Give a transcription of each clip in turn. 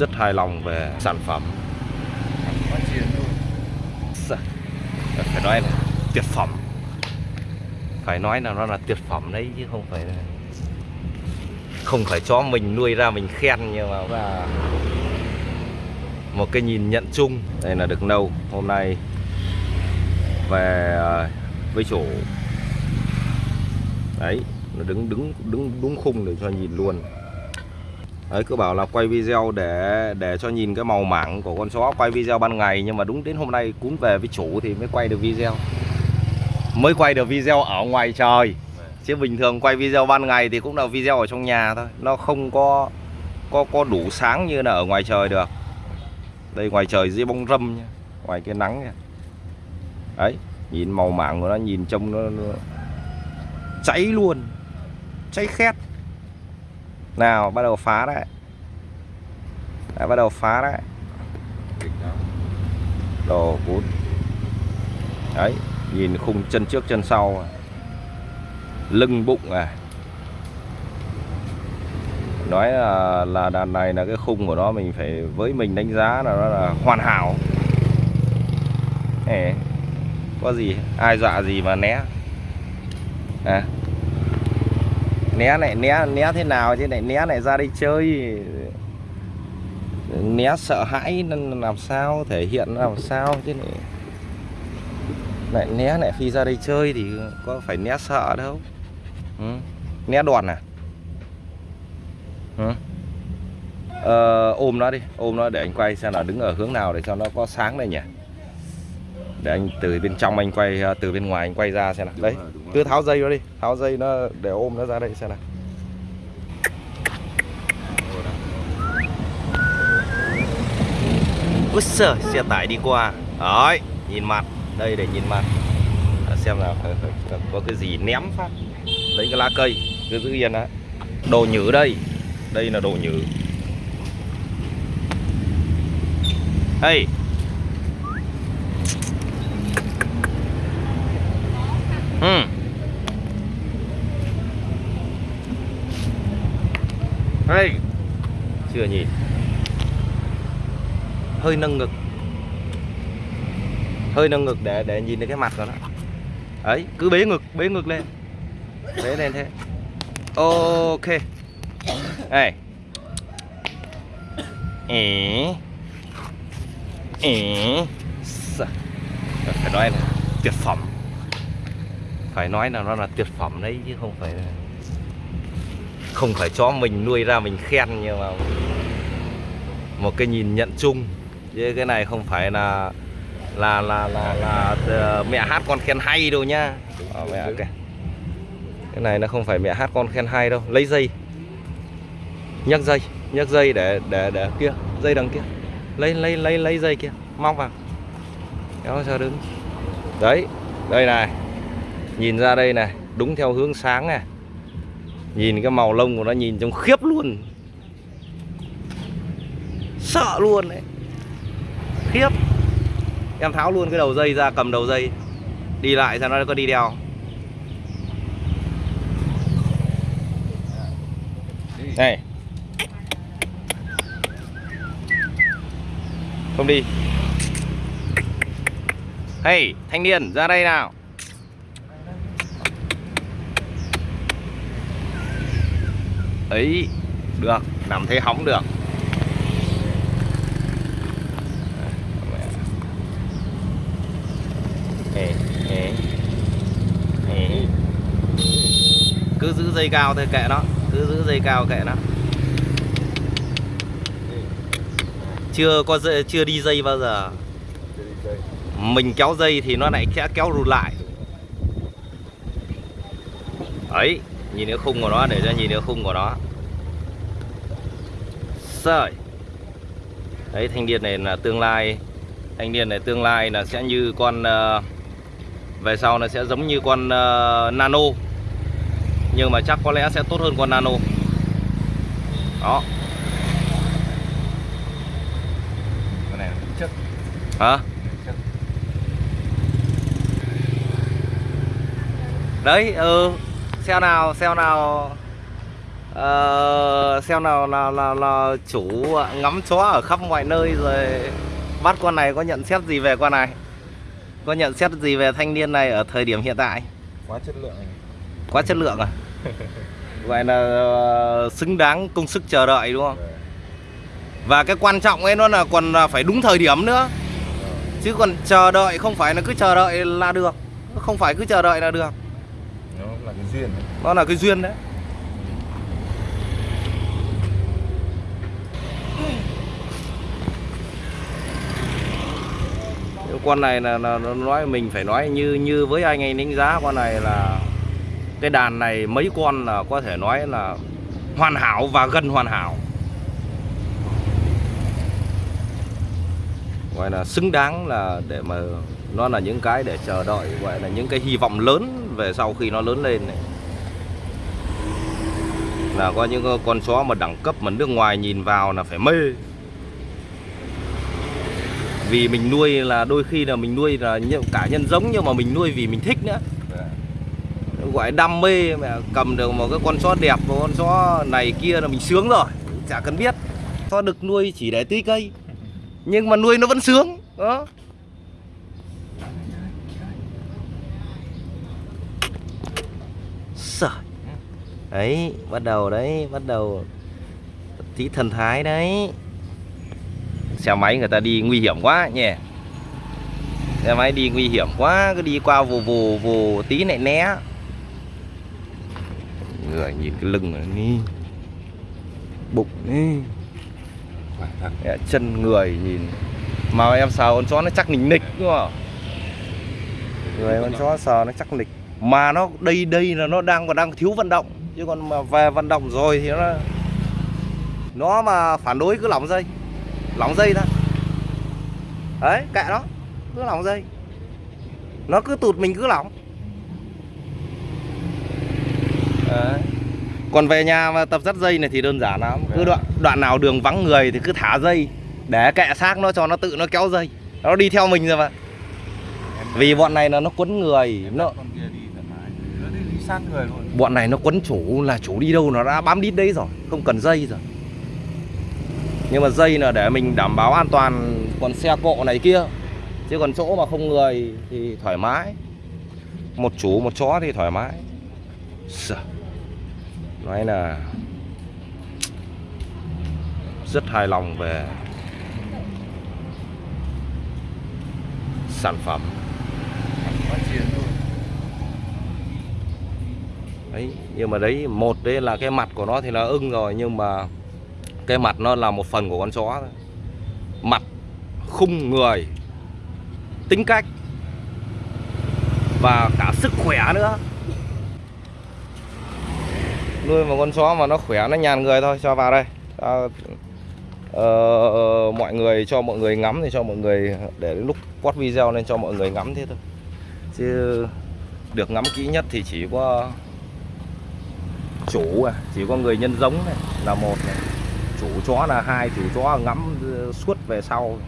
rất hài lòng về sản phẩm. Dạ. Phải nói là tuyệt phẩm. Phải nói là nó là tuyệt phẩm đấy, chứ không phải là không phải cho mình nuôi ra mình khen nhưng mà là một cái nhìn nhận chung. Đây là được nâu hôm nay về ờ, với chủ. Đấy, nó đứng đứng đứng đúng khung để cho nhìn luôn đấy cứ bảo là quay video để để cho nhìn cái màu mảng của con chó quay video ban ngày. Nhưng mà đúng đến hôm nay cún về với chủ thì mới quay được video. Mới quay được video ở ngoài trời. Chứ bình thường quay video ban ngày thì cũng là video ở trong nhà thôi. Nó không có có có đủ sáng như là ở ngoài trời được. Đây ngoài trời dưới bóng râm nha. Ngoài cái nắng nha. Đấy nhìn màu mảng của nó nhìn trông nó, nó cháy luôn. Cháy khét nào bắt đầu phá đấy. Đã bắt đầu phá đấy. Đồ cút đấy nhìn khung chân trước chân sau lưng bụng à. Nói là, là đàn này là cái khung của nó mình phải với mình đánh giá là nó là hoàn hảo. Ê, có gì ai dọa gì mà né? À né này né né thế nào chứ này né này ra đây chơi né sợ hãi nên làm sao thể hiện làm sao chứ này lại né lại khi ra đây chơi thì có phải né sợ đâu ừ. né đòn à ừ. ờ, ôm nó đi ôm nó để anh quay xem là đứng ở hướng nào để cho nó có sáng đây nhỉ để anh từ bên trong anh quay từ bên ngoài anh quay ra xem nào. Đấy cứ tháo dây nó đi tháo dây nó để ôm nó ra đây xem nào. Úi giời, xe tải đi qua. Đấy, nhìn mặt. Đây để nhìn mặt. À, Xem nào có cái gì ném phát. Lấy cái lá cây Cứ giữ yên đó Đồ nhử đây. Đây là đồ nhử. Hey Ừ. Hey. Chưa nhìn. Hơi nâng ngực. Hơi nâng ngực để để nhìn thấy cái mặt của nó. Ấy, cứ bế ngực bế ngực lên. Bế lên thế. Ok. Này Ê. Sao? phải nói là tuyệt phẩm phải nói là nó là tuyệt phẩm đấy chứ không phải là không phải cho mình nuôi ra mình khen nhưng mà một cái nhìn nhận chung. Chứ cái này không phải là là là là, là, là mẹ hát con khen hay đâu nhá. À, mẹ okay. cái này nó không phải mẹ hát con khen hay đâu. Lấy dây. Nhấc dây. Nhấc dây để để để kia. Dây đằng kia. Lấy lấy lấy lấy dây kia. Móc vào. Kéo cho đứng. Đấy. Đây này nhìn ra đây này, đúng theo hướng sáng này. Nhìn cái màu lông của nó nhìn trông khiếp luôn. Sợ luôn đấy. Khiếp. Em tháo luôn cái đầu dây ra, cầm đầu dây. Đi lại xem nó có đi đeo. Này. Không đi. Hey, thanh niên, ra đây nào. Ấy được. Nằm thế hóng được. Cứ giữ dây cao thôi kệ nó. Cứ giữ dây cao kệ nó. Chưa có dây, chưa đi dây bao giờ. Mình kéo dây thì nó lại sẽ kéo rụt lại. Ấy nhìn cái khung của nó để cho nhìn cái khung của nó. Sợi đấy thanh niên này là tương lai. Thanh niên này tương lai là sẽ như con uh, về sau nó sẽ giống như con uh, nano. Nhưng mà chắc có lẽ sẽ tốt hơn con nano. Đó. Con này chất hả? Đấy ừ xe nào xe nào? Ờ, xem nào là, là, là chủ ngắm chó ở khắp mọi nơi rồi bắt con này có nhận xét gì về con này? Có nhận xét gì về thanh niên này ở thời điểm hiện tại? Quá chất lượng quá chất lượng à? Vậy là ờ, xứng đáng công sức chờ đợi đúng không? Và cái quan trọng ấy nó là còn phải đúng thời điểm nữa. Chứ còn chờ đợi không phải là cứ chờ đợi là được không phải cứ chờ đợi là được duyên đấy. nó là cái duyên đấy con này là, là nó nói mình phải nói như như với anh ấy đánh giá con này là cái đàn này mấy con là có thể nói là hoàn hảo và gần hoàn hảo gọi là xứng đáng là để mà nó là những cái để chờ đợi, gọi là những cái hy vọng lớn về sau khi nó lớn lên này. Là có những con chó mà đẳng cấp mà nước ngoài nhìn vào là phải mê. Vì mình nuôi là đôi khi là mình nuôi là cả nhân giống nhưng mà mình nuôi vì mình thích nữa. Gọi đam mê mà cầm được một cái con chó đẹp, một con chó này kia là mình sướng rồi, chả cần biết. Chó được nuôi chỉ để tưới cây nhưng mà nuôi nó vẫn sướng, đó. Sợ. đấy, bắt đầu đấy, bắt đầu tí thần thái đấy. Xe máy người ta đi nguy hiểm quá nhỉ. Xe máy đi nguy hiểm quá, cứ đi qua vù vù vù tí lại né. Người nhìn cái lưng này đi bụng đi Khỏe thật. Chân người nhìn. Mà em sờ con chó nó chắc nịch nịch, đúng không? Người con chó sờ nó chắc nịch. Mà nó đây đây là nó đang, còn đang thiếu vận động. Chứ còn mà về vận động rồi thì nó nó mà phản đối cứ lỏng dây. Lỏng dây thôi đấy, kệ nó. Cứ lỏng dây. Nó cứ tụt mình cứ lỏng đấy còn về nhà mà tập dắt dây này thì đơn giản lắm. Cứ Vâng. đoạn đoạn nào đường vắng người thì cứ thả dây để kệ xác nó cho nó tự nó kéo dây. Nó đi theo mình rồi mà. Vì bọn này là nó quấn người nó bọn này nó quấn chủ là chủ đi đâu nó đã bám đít đấy rồi không cần dây rồi. Nhưng mà dây là để mình đảm bảo an toàn còn xe cộ này kia. Chứ còn chỗ mà không người thì thoải mái. Một chủ một chó thì thoải mái. Sợ nói là rất hài lòng về sản phẩm. Ấy, đấy nhưng mà đấy một đấy là cái mặt của nó thì là ưng rồi nhưng mà cái mặt nó là một phần của con chó thôi. Mặt khung người tính cách và cả sức khỏe nữa nuôi một con chó mà nó khỏe nó nhàn người thôi. Cho vào đây. Cho, uh, mọi người cho mọi người ngắm thì cho mọi người để đến lúc post video nên cho mọi người ngắm thế thôi. Chứ được ngắm kỹ nhất thì chỉ có chủ à, chỉ có người nhân giống này là một này. chủ chó là hai chủ chó ngắm suốt về sau.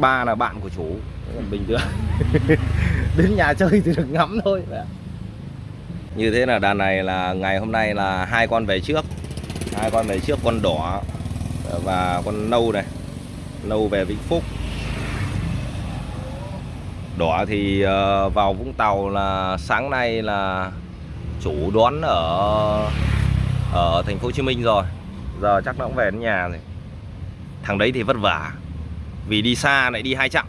Ba là bạn của chủ. Bình thường. Đến nhà chơi thì được ngắm thôi như thế là đàn này là ngày hôm nay là hai con về trước. Hai con về trước, con đỏ và con nâu này. Nâu về Vĩnh Phúc. Đỏ thì ờ, vào Vũng Tàu là sáng nay là chủ đón ở ở thành phố Hồ Chí Minh rồi. Giờ chắc nó cũng về đến nhà rồi. Thằng đấy thì vất vả, vì đi xa lại đi hai chặng.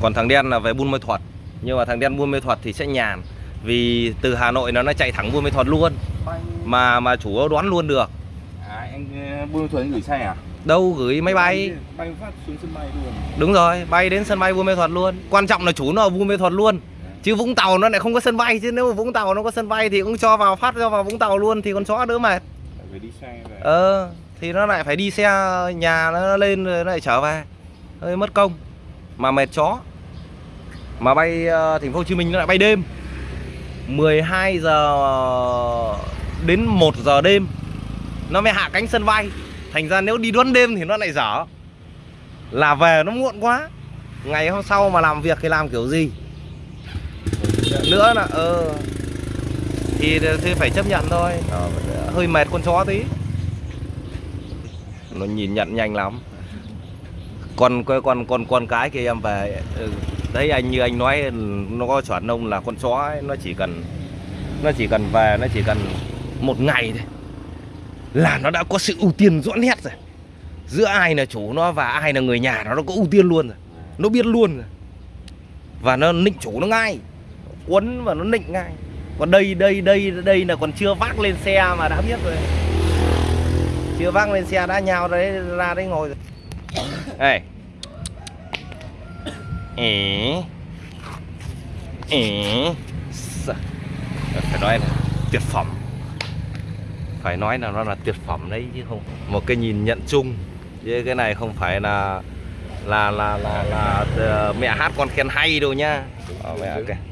Còn thằng đen là về Buôn Mê Thuật nhưng mà thằng đen Buôn Mê Thuật thì sẽ nhàn. Vì từ Hà Nội nó nó chạy thẳng Buôn Mê Thuật luôn. Mà mà chủ đoán luôn được. À anh ờ, buôn thuần gửi xe à? Đâu gửi máy bay. Bay phát xuống sân bay luôn. Đúng rồi bay đến sân bay Buôn Mê Thuật luôn. Quan trọng là chủ nó ở Buôn Mê Thuật luôn. Chứ Vũng Tàu nó lại không có sân bay chứ nếu mà Vũng Tàu nó có sân bay thì cũng cho vào phát cho vào Vũng Tàu luôn thì con chó đỡ mệt. Phải đi xe về ờ thì nó lại phải đi xe nhà nó lên rồi nó lại trở về. Hơi mất công. Mà mệt chó mà bay ờ, thành phố Hồ Chí Minh nó lại bay đêm. 12 giờ đến 1 giờ đêm, nó mới hạ cánh sân bay. Thành ra nếu đi đón đêm thì nó lại dở. Là về nó muộn quá. Ngày hôm sau mà làm việc thì làm kiểu gì? Nữa là ờ thì thì phải chấp nhận thôi. Ờ, hơi mệt con chó tí. Nó nhìn nhận nhanh lắm. Con con con con con cái kia em về ừ đấy anh như anh nói nó có chuẩn ông là con chó ấy, nó chỉ cần nó chỉ cần về nó chỉ cần một ngày thôi. Là nó đã có sự ưu tiên rõ nét rồi. Giữa ai là chủ nó và ai là người nhà nó nó có ưu tiên luôn rồi. Nó biết luôn rồi. Và nó nịnh chủ nó ngay. Quấn và nó nịnh ngay. Còn đây đây đây đây là còn chưa vác lên xe mà đã biết rồi. Chưa vác lên xe đã nhào đấy ra đấy ngồi rồi. Đây ế Sợ. phải nói là tuyệt phẩm. Phải nói là nó là tuyệt phẩm đấy chứ không một cái nhìn nhận chung. Chứ cái này không phải là là là là là, là mẹ hát con khen hay đâu nhá. Ờ, mẹ kìa